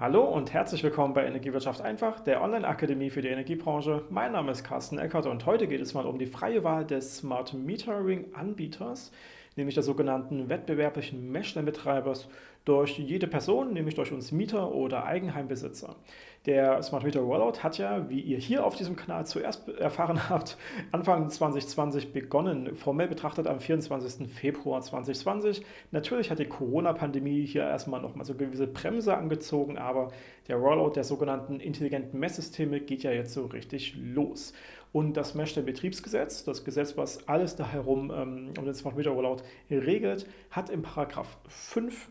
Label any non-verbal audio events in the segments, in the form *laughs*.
Hallo und herzlich willkommen bei Energiewirtschaft einfach, der Online-Akademie für die Energiebranche. Mein Name ist Carsten Eckert und heute geht es mal um die freie Wahl des Smart Metering-Anbieters, nämlich der sogenannten wettbewerblichen Messstellenbetreibers durch jede Person, nämlich durch uns Mieter oder Eigenheimbesitzer. Der Smart Meter Rollout hat ja, wie ihr hier auf diesem Kanal zuerst erfahren *laughs* habt, Anfang 2020 begonnen, formell betrachtet am 24. Februar 2020. Natürlich hat die Corona-Pandemie hier erstmal nochmal so gewisse Bremse angezogen, aber der Rollout der sogenannten intelligenten Messsysteme geht ja jetzt so richtig los. Und das Messstellenbetriebsgesetz, das Gesetz, was alles da herum ähm, um den Smart Meter Rollout regelt, hat im Paragraph 5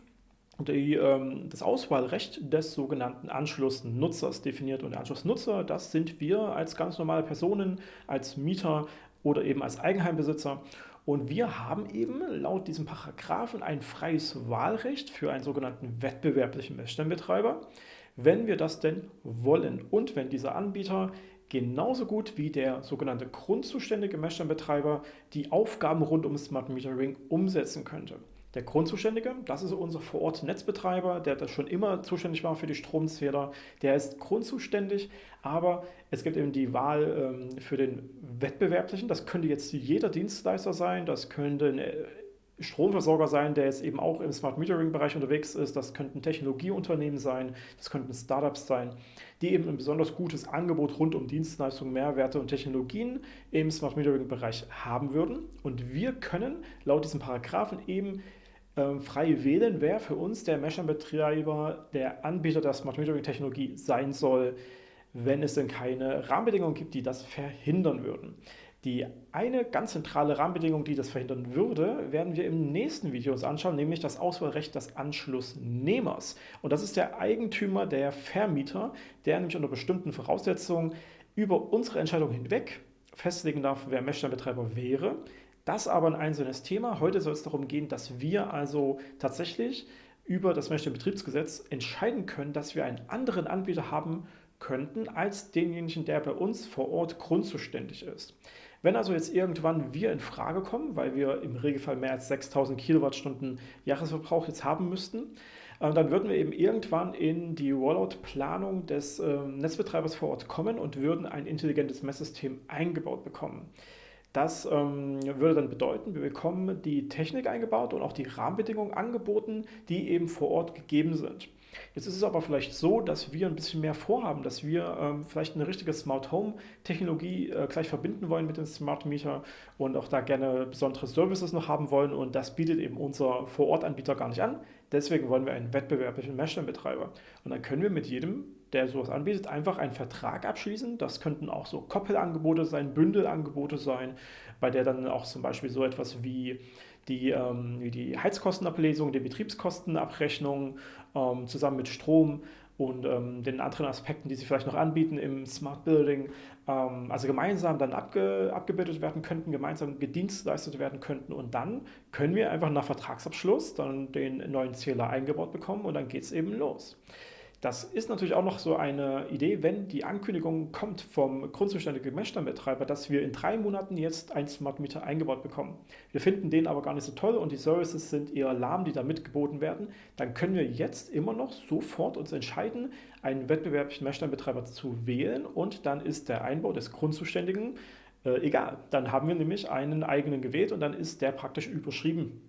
die, ähm, das Auswahlrecht des sogenannten Anschlussnutzers definiert. Und der Anschlussnutzer, das sind wir als ganz normale Personen, als Mieter oder eben als Eigenheimbesitzer. Und wir haben eben laut diesem Paragraphen ein freies Wahlrecht für einen sogenannten wettbewerblichen Messstellenbetreiber, wenn wir das denn wollen und wenn dieser Anbieter genauso gut wie der sogenannte grundzuständige Messstellenbetreiber die Aufgaben rund um Smart Metering umsetzen könnte. Der Grundzuständige, das ist unser Vorort-Netzbetreiber, der das schon immer zuständig war für die Stromzähler. Der ist grundzuständig, aber es gibt eben die Wahl ähm, für den Wettbewerblichen. Das könnte jetzt jeder Dienstleister sein, das könnte ein Stromversorger sein, der jetzt eben auch im Smart Metering-Bereich unterwegs ist. Das könnten Technologieunternehmen sein, das könnten Startups sein, die eben ein besonders gutes Angebot rund um Dienstleistungen, Mehrwerte und Technologien im Smart Metering-Bereich haben würden. Und wir können laut diesem Paragraphen eben ähm, frei wählen, wer für uns der Messstellenbetreiber, der Anbieter der Smart Metering Technologie sein soll, wenn es denn keine Rahmenbedingungen gibt, die das verhindern würden. Die eine ganz zentrale Rahmenbedingung, die das verhindern würde, werden wir im nächsten Video uns anschauen, nämlich das Auswahlrecht des Anschlussnehmers. Und das ist der Eigentümer, der Vermieter, der nämlich unter bestimmten Voraussetzungen über unsere Entscheidung hinweg festlegen darf, wer Messstellenbetreiber wäre, das aber ein einzelnes Thema. Heute soll es darum gehen, dass wir also tatsächlich über das Betriebsgesetz entscheiden können, dass wir einen anderen Anbieter haben könnten als denjenigen, der bei uns vor Ort grundzuständig ist. Wenn also jetzt irgendwann wir in Frage kommen, weil wir im Regelfall mehr als 6000 Kilowattstunden Jahresverbrauch jetzt haben müssten, äh, dann würden wir eben irgendwann in die Rollout-Planung des ähm, Netzbetreibers vor Ort kommen und würden ein intelligentes Messsystem eingebaut bekommen. Das ähm, würde dann bedeuten, wir bekommen die Technik eingebaut und auch die Rahmenbedingungen angeboten, die eben vor Ort gegeben sind. Jetzt ist es aber vielleicht so, dass wir ein bisschen mehr vorhaben, dass wir ähm, vielleicht eine richtige Smart Home Technologie äh, gleich verbinden wollen mit dem Smart Meter und auch da gerne besondere Services noch haben wollen und das bietet eben unser Vorortanbieter gar nicht an. Deswegen wollen wir einen wettbewerblichen Messstellenbetreiber. Und dann können wir mit jedem, der sowas anbietet, einfach einen Vertrag abschließen. Das könnten auch so Koppelangebote sein, Bündelangebote sein, bei der dann auch zum Beispiel so etwas wie die, ähm, die Heizkostenablesung, die Betriebskostenabrechnung ähm, zusammen mit Strom und ähm, den anderen Aspekten, die sie vielleicht noch anbieten im Smart Building, ähm, also gemeinsam dann abge, abgebildet werden könnten, gemeinsam gedienstleistet werden könnten und dann können wir einfach nach Vertragsabschluss dann den neuen Zähler eingebaut bekommen und dann geht es eben los. Das ist natürlich auch noch so eine Idee, wenn die Ankündigung kommt vom grundzuständigen Messstellenbetreiber, dass wir in drei Monaten jetzt ein Smart Meter eingebaut bekommen. Wir finden den aber gar nicht so toll und die Services sind eher lahm, die da mitgeboten werden. Dann können wir jetzt immer noch sofort uns entscheiden, einen wettbewerblichen Messstellenbetreiber zu wählen und dann ist der Einbau des Grundzuständigen äh, egal. Dann haben wir nämlich einen eigenen gewählt und dann ist der praktisch überschrieben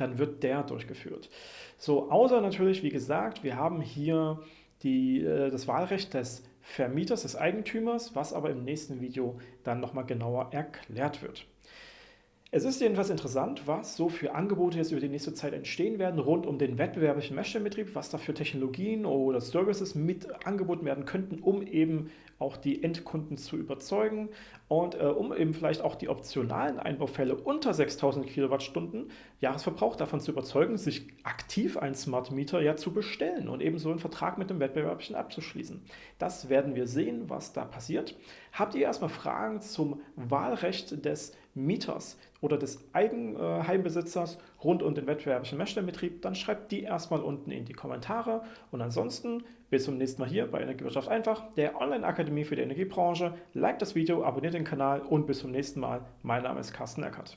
dann wird der durchgeführt. So, außer natürlich, wie gesagt, wir haben hier die, äh, das Wahlrecht des Vermieters, des Eigentümers, was aber im nächsten Video dann nochmal genauer erklärt wird. Es ist jedenfalls interessant, was so für Angebote jetzt über die nächste Zeit entstehen werden rund um den wettbewerblichen Messstellenbetrieb, was da für Technologien oder Services mit angeboten werden könnten, um eben auch die Endkunden zu überzeugen und äh, um eben vielleicht auch die optionalen Einbaufälle unter 6000 Kilowattstunden Jahresverbrauch davon zu überzeugen, sich aktiv einen Smart Meter ja zu bestellen und eben so einen Vertrag mit dem Wettbewerblichen abzuschließen. Das werden wir sehen, was da passiert. Habt ihr erstmal Fragen zum Wahlrecht des Mieters oder des Eigenheimbesitzers rund um den wettbewerblichen Messstellenbetrieb, dann schreibt die erstmal unten in die Kommentare. Und ansonsten bis zum nächsten Mal hier bei Energiewirtschaft einfach, der Online-Akademie für die Energiebranche. Like das Video, abonniert den Kanal und bis zum nächsten Mal. Mein Name ist Carsten Eckert.